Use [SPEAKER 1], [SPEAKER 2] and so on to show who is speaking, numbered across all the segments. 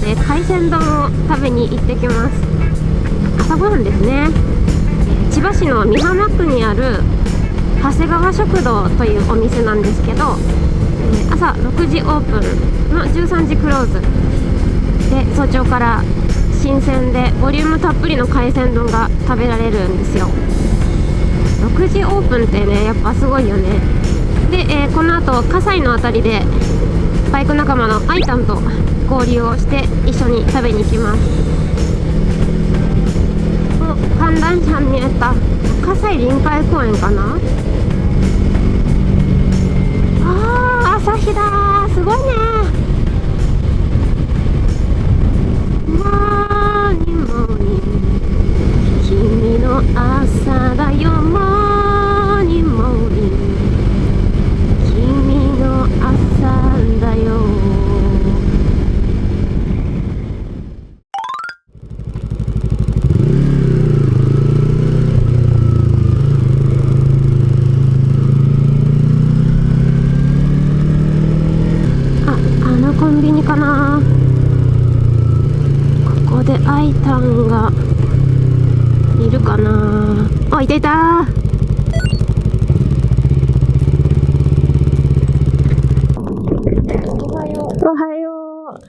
[SPEAKER 1] で海鮮丼を食べに行ってきます。朝ごはんですね。千葉市の美浜区にある長谷川食堂というお店なんですけど朝6時オープンの13時クローズ。で早朝から新鮮でボリュームたっぷりの海鮮丼が食べられるんですよ。6時オープンってねやっぱすごいよね。で、えー、この後葛西の辺りでバイク仲間のアイタンと交流をして一緒に食べに行きます。お観覧車に見えた。葛西臨海公園かな？あー朝日だすごいね。ーニングモーニング君の朝だよモーニングモーニング君の朝だよあ、あのコンビニかなここでアイタンがいるかなあいたいたおはよう。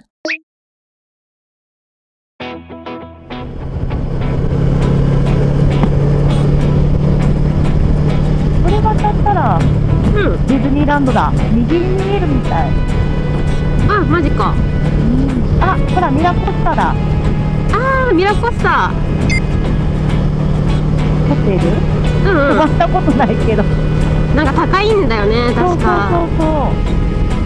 [SPEAKER 2] これ渡ったら
[SPEAKER 1] うん。
[SPEAKER 2] ディズニーランドだ。右に見えるみたい。
[SPEAKER 1] あマジか。
[SPEAKER 2] あほらミラコスタだ。
[SPEAKER 1] あーミラコスタ。
[SPEAKER 2] ホテル？
[SPEAKER 1] うんう
[SPEAKER 2] 飛ばしたことないけど。
[SPEAKER 1] んなんか高いんだよね確か。
[SPEAKER 2] そうそうそう
[SPEAKER 1] 結構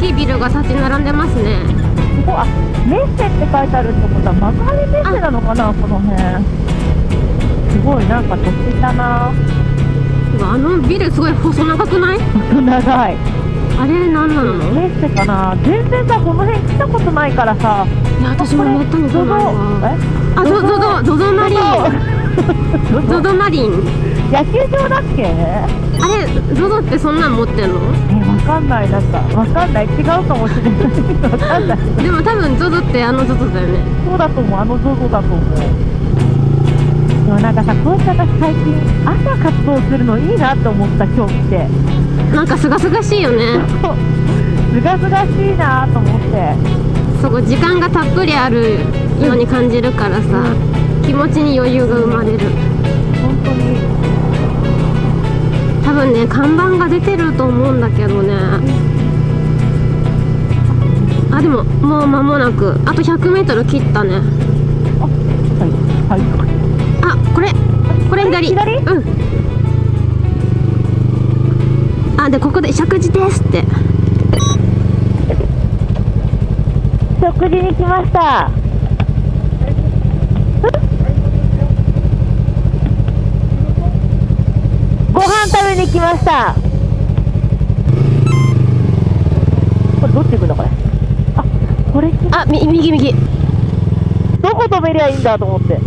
[SPEAKER 1] きいビルが立ち並んでますね。
[SPEAKER 2] そうここあメッセって書いてあるってことは幕張メッセなのかなこの辺。すごいなんか土地だな。
[SPEAKER 1] あのビルすごい細長くない？
[SPEAKER 2] 細長い。
[SPEAKER 1] あれ何なの？
[SPEAKER 2] メッセかな。全然さこの辺来たことないからさ。
[SPEAKER 1] いや私もめったに来ないわ。あゾゾゾゾゾマリンゾゾマリン
[SPEAKER 2] 野球場だっけ？
[SPEAKER 1] あれゾゾってそんなん持ってんの？
[SPEAKER 2] えわかんない。なんかわかんない。違うかもしれない。わかんない。
[SPEAKER 1] でも多分ゾゾってあのゾゾだよね。
[SPEAKER 2] そうだと思う。あの ZOZO だと思う。でもなんかさこうして私最近朝活動するのいいなって思った今日来て。
[SPEAKER 1] なんかすがすがしいよね。
[SPEAKER 2] すがすがしいなと思って。
[SPEAKER 1] そこ時間がたっぷりあるように感じるからさ気持ちに余裕が生まれる多分ね看板が出てると思うんだけどね。あでももう間もなく。あと 100m 切ったね。
[SPEAKER 2] はい。はい。
[SPEAKER 1] あこれ。これ左。
[SPEAKER 2] 左？
[SPEAKER 1] うん。あでここで石神寺ですって。
[SPEAKER 2] 食事に来ましたご飯食べに来ました。これどっち行くんだこれ？あこれ
[SPEAKER 1] あみ右右。
[SPEAKER 2] どこ止めりゃいいんだと思って。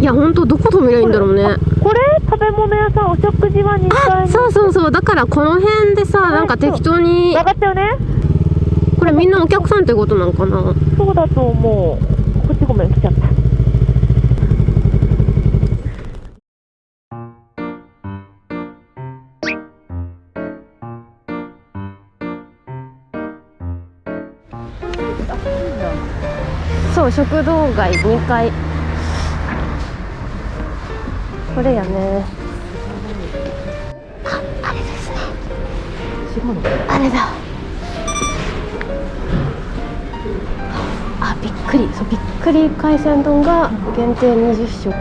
[SPEAKER 1] いやほんとどこ止めりゃいいんだろうね。
[SPEAKER 2] これ食べ物屋さんお食事は2階
[SPEAKER 1] あそうそうそう。だからこの辺でさなんか適当に。
[SPEAKER 2] 分かったよね。
[SPEAKER 1] これみんなお客さんってことなのかな？
[SPEAKER 2] そうだと思う。こっちごめん来ちゃった
[SPEAKER 1] そう食堂街2階これやね。ああれですね。あれだ。あびっくり。そうびっくり海鮮丼が限定20食。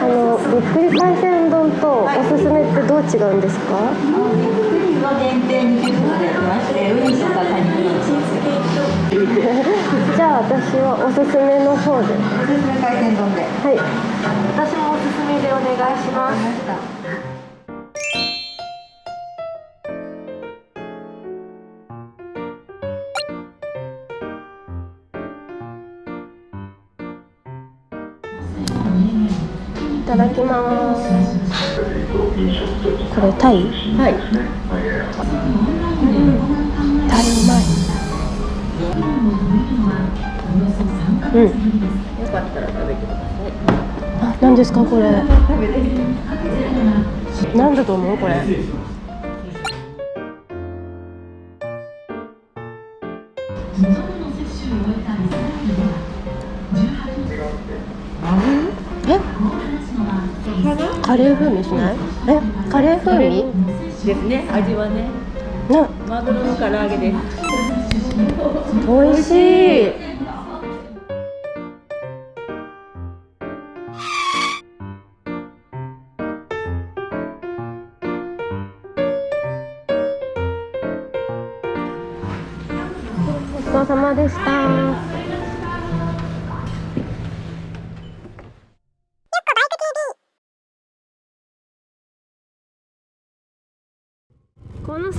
[SPEAKER 1] あのびっくり海鮮丼とおすすめってどう違うんですか？
[SPEAKER 3] の限定てましてウニとかカニー
[SPEAKER 1] じゃあ私はおすすめの方で
[SPEAKER 3] おすすめ海鮮丼で
[SPEAKER 1] はい私もおすすめでお願いしますいただきます。これタイ？
[SPEAKER 3] はい。
[SPEAKER 1] タイうまい。うん。
[SPEAKER 3] よかったら食べてください
[SPEAKER 1] あ何ですかこれ？なんだと思うこれ？カレー風味しない？えカレー風味？
[SPEAKER 3] ですね。味はね。
[SPEAKER 1] な。
[SPEAKER 3] マグロの唐揚げです。
[SPEAKER 1] 美味しい。ごちそうさまでした。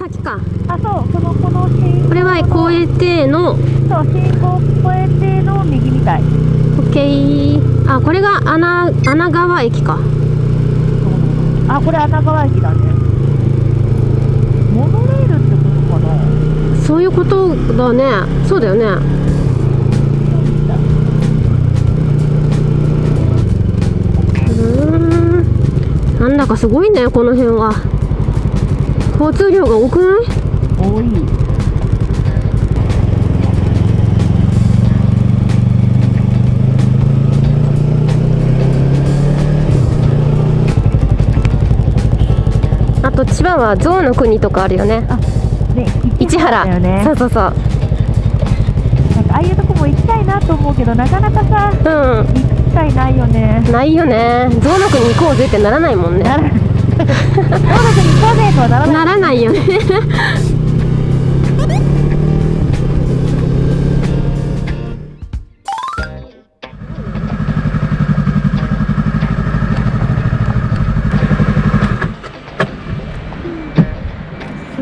[SPEAKER 1] この先か。
[SPEAKER 2] あそうそのこの新
[SPEAKER 1] これは越えての。
[SPEAKER 2] そう新港越えての右みたい。
[SPEAKER 1] OK あこれが穴穴川駅か。
[SPEAKER 2] あこれ穴川駅だね。モノレールってことかな。
[SPEAKER 1] そういうことだね。そうだよね。うーん。なんだかすごいねこの辺は交通量が多くない？
[SPEAKER 2] 多い。
[SPEAKER 1] あと千葉は象の国とかあるよね。
[SPEAKER 2] ね
[SPEAKER 1] 市原。
[SPEAKER 2] ね
[SPEAKER 1] そうそうそう。
[SPEAKER 2] なんかああいうとこも行きたいなと思うけどなかなかさ
[SPEAKER 1] う
[SPEAKER 2] 行く機会ないよね。
[SPEAKER 1] んないよね。象の国行こうぜってならないもんね。
[SPEAKER 2] ならないならない
[SPEAKER 1] よね。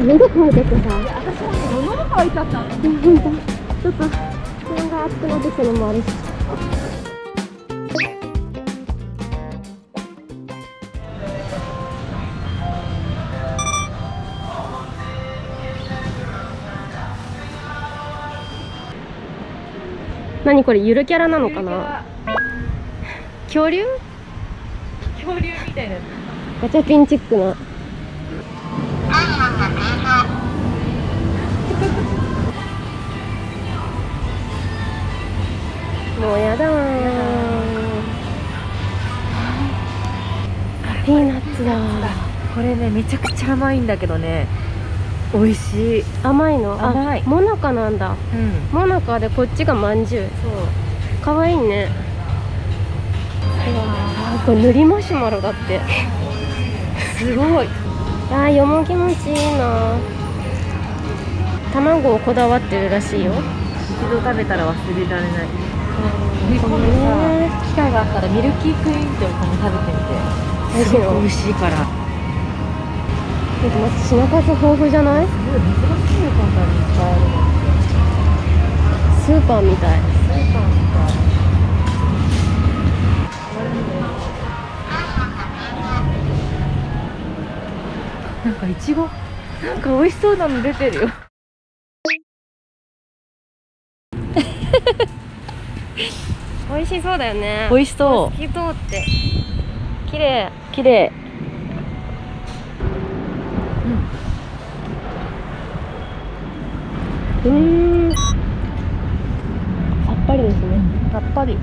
[SPEAKER 1] 喉乾いててさ
[SPEAKER 2] 私も喉乾いちゃった。
[SPEAKER 1] 本 当ちょっと気温が暑くなってきたのもあるし何これゆるキャラなのかな？恐竜？
[SPEAKER 2] 恐竜みたいな
[SPEAKER 1] ガチャピンチックな。もうやだー。ピーナッツだ
[SPEAKER 2] これねめちゃくちゃ甘いんだけどね美味しい。
[SPEAKER 1] 甘いの？あ
[SPEAKER 2] 甘い。
[SPEAKER 1] モナカなんだ。
[SPEAKER 2] うん。
[SPEAKER 1] モナカでこっちがまんじゅう。
[SPEAKER 2] そう。
[SPEAKER 1] かわいいね。うわー。これ塗りマシュマロだって。
[SPEAKER 2] すごい。
[SPEAKER 1] あーよもぎ餅いいな。卵をこだわってるらしいよ。
[SPEAKER 2] 一度食べたら忘れられない。
[SPEAKER 1] 今
[SPEAKER 2] 今度さ機会があったらミルキークイーンってお米食べてみて。
[SPEAKER 1] 美味しい
[SPEAKER 2] から
[SPEAKER 1] ちょっと待って品数豊富じゃない？スーパーみたい。
[SPEAKER 2] スーパーみたいなんかいちごなんか美味しそうなの出てるよ。
[SPEAKER 1] 美味しそうだよね。
[SPEAKER 2] 美味しそ
[SPEAKER 1] 透き通って。綺麗。
[SPEAKER 2] う綺麗
[SPEAKER 1] うー。んさっぱりですね。
[SPEAKER 2] さっぱり。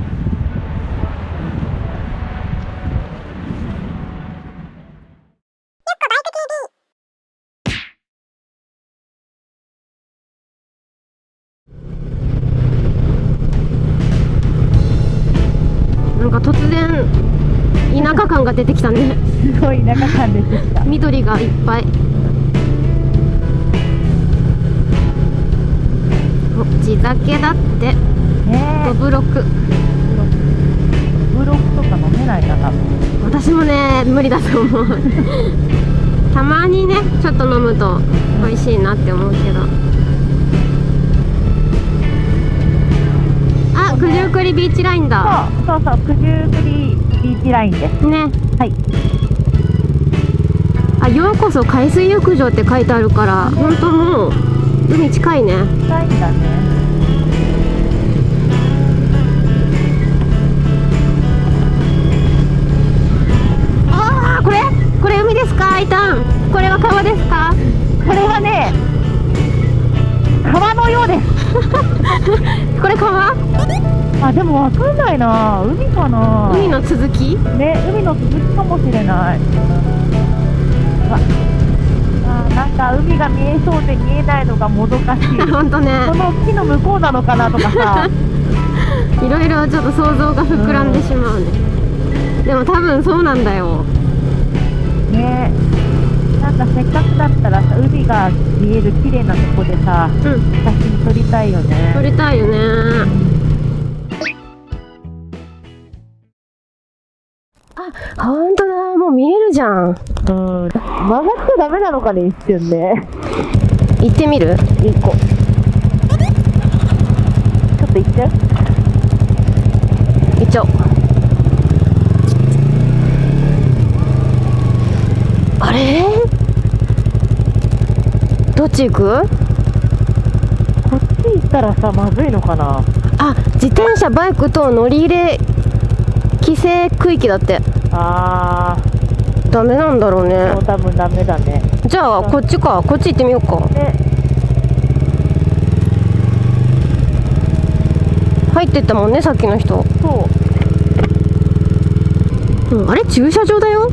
[SPEAKER 1] なんか突然田舎感が出てきたね。
[SPEAKER 2] すごい田舎感出てきた。
[SPEAKER 1] 緑がいっぱい地酒だって。
[SPEAKER 2] ね
[SPEAKER 1] ドブロク。
[SPEAKER 2] えブロックとか飲めないか多分
[SPEAKER 1] 私もね無理だと思う。たまにねちょっと飲むと美味しいなって思うけど。あ九十九くりビーチラインだ。
[SPEAKER 2] そうそうそう九十九里ビーチラインです。
[SPEAKER 1] ね。
[SPEAKER 2] はい。
[SPEAKER 1] あようこそ海水浴場って書いてあるから本当もう海近いね。
[SPEAKER 2] 近いんだね
[SPEAKER 1] 海ですかアイタン。これは川ですか？
[SPEAKER 2] これはね川のようです。
[SPEAKER 1] これ川？
[SPEAKER 2] あでもわかんないな。海かな。
[SPEAKER 1] 海の続き？
[SPEAKER 2] ね海の続きかもしれない。わ。あなんか海が見えそうで見えないのがもどかしい。
[SPEAKER 1] 本当ね。
[SPEAKER 2] この木の向こうなのかなとかさ。
[SPEAKER 1] いろいろちょっと想像が膨らんでしまうね、でも多分そうなんだよ
[SPEAKER 2] ね。なんかせっかくだったらさ海が見える綺麗なとこでさ
[SPEAKER 1] うん。
[SPEAKER 2] 写真撮りたいよね。
[SPEAKER 1] 撮りたいよね。あ本当だ。もう見えるじゃん。
[SPEAKER 2] うん。曲がっちゃダメなのかね一瞬ね。
[SPEAKER 1] 行ってみる？
[SPEAKER 2] 一個ちょっと行っちゃう
[SPEAKER 1] 行っちゃおうあれどっち行く？
[SPEAKER 2] こっち行ったらさまずいのかな？
[SPEAKER 1] あ自転車バイクと乗り入れ規制区域だって。
[SPEAKER 2] あ
[SPEAKER 1] ダメなんだろう
[SPEAKER 2] ー
[SPEAKER 1] ね。
[SPEAKER 2] もう多分ダメだね。
[SPEAKER 1] じゃあこっちか。こっち行ってみようか。
[SPEAKER 2] ね
[SPEAKER 1] 入ってったもんねさっきの人、
[SPEAKER 2] そう。
[SPEAKER 1] うん、あれ駐車場だよ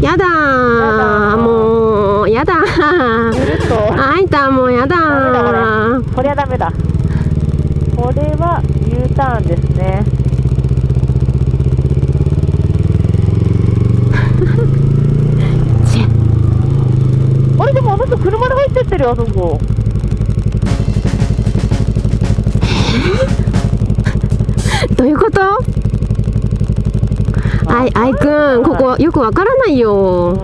[SPEAKER 1] やだもうやだあいたもうやだ
[SPEAKER 2] これはダメだ。これは U ターンですね。あれでもあの人車で入ってってるよあそこ。
[SPEAKER 1] どういうこと？あいあいくんここよくわからないよ。
[SPEAKER 2] うん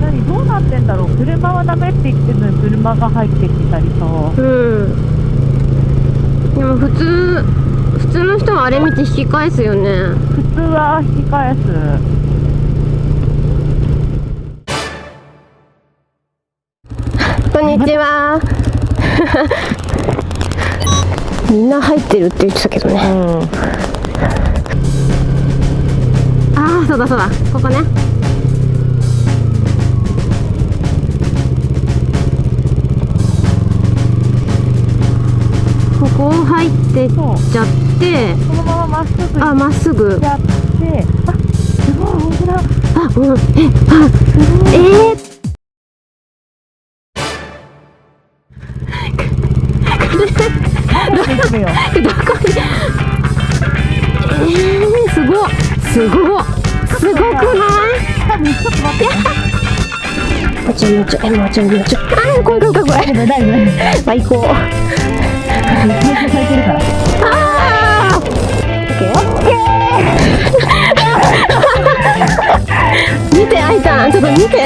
[SPEAKER 2] 何どうなってんだろう？車はダメって言ってるのに車が入ってきたりさ。
[SPEAKER 1] うん。でも普通普通の人はあれ見て引き返すよね。
[SPEAKER 2] 普通は引き返す。
[SPEAKER 1] こんにちはみんな入ってるって言ってたけどね。
[SPEAKER 2] うん。
[SPEAKER 1] ああそうだそうだ。ここね。ここを入ってっちゃって。
[SPEAKER 2] そのまままっすぐ行
[SPEAKER 1] あまっすぐ。
[SPEAKER 2] っちゃって。あすごい本当だ。
[SPEAKER 1] あうん。えあえー、
[SPEAKER 2] 早
[SPEAKER 1] すごっ。すごくない？
[SPEAKER 2] ちょっと待って
[SPEAKER 1] もうちょいもうちょいもうちょいもうちょいあー怖い怖い怖い怖い
[SPEAKER 2] 大丈夫大丈夫
[SPEAKER 1] まああ見て愛ちゃんちょっと見て